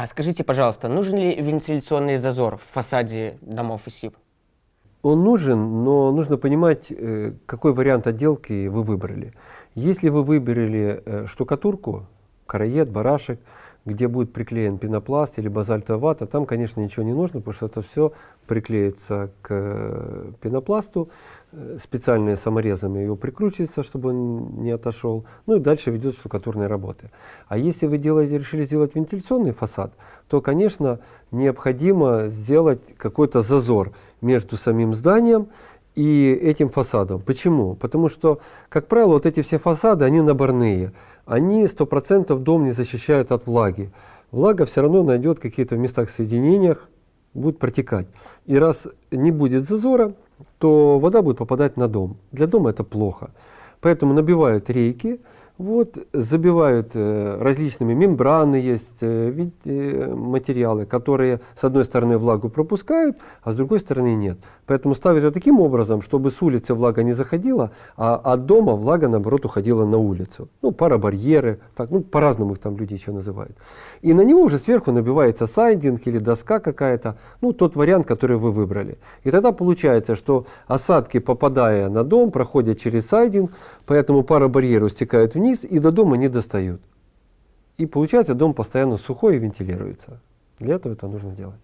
А скажите, пожалуйста, нужен ли вентиляционный зазор в фасаде домов ИСИП? Он нужен, но нужно понимать, э, какой вариант отделки вы выбрали. Если вы выбрали э, штукатурку, караед, барашек, где будет приклеен пенопласт или базальтовая вата, там, конечно, ничего не нужно, потому что это все приклеится к э, пенопласту, э, специальными саморезами его прикручивается, чтобы он не отошел, ну и дальше ведет штукатурные работы. А если вы делаете, решили сделать вентиляционный фасад, то, конечно, необходимо сделать какой-то зазор между самим зданием и этим фасадом. Почему? Потому что, как правило, вот эти все фасады, они наборные. Они 100% дом не защищают от влаги. Влага все равно найдет какие-то в местах соединениях, будет протекать. И раз не будет зазора, то вода будет попадать на дом. Для дома это плохо. Поэтому набивают рейки, вот, забивают э, различными мембраны есть, э, э, материалы, которые с одной стороны влагу пропускают, а с другой стороны нет. Поэтому ставят ее таким образом, чтобы с улицы влага не заходила, а от дома влага наоборот уходила на улицу. Ну, парабарьеры, так, ну, по-разному их там люди еще называют. И на него уже сверху набивается сайдинг или доска какая-то, ну, тот вариант, который вы выбрали. И тогда получается, что осадки, попадая на дом, проходят через сайдинг, поэтому парабарьеры стекают вниз, вниз и до дома не достают. И получается, дом постоянно сухой и вентилируется. Для этого это нужно делать.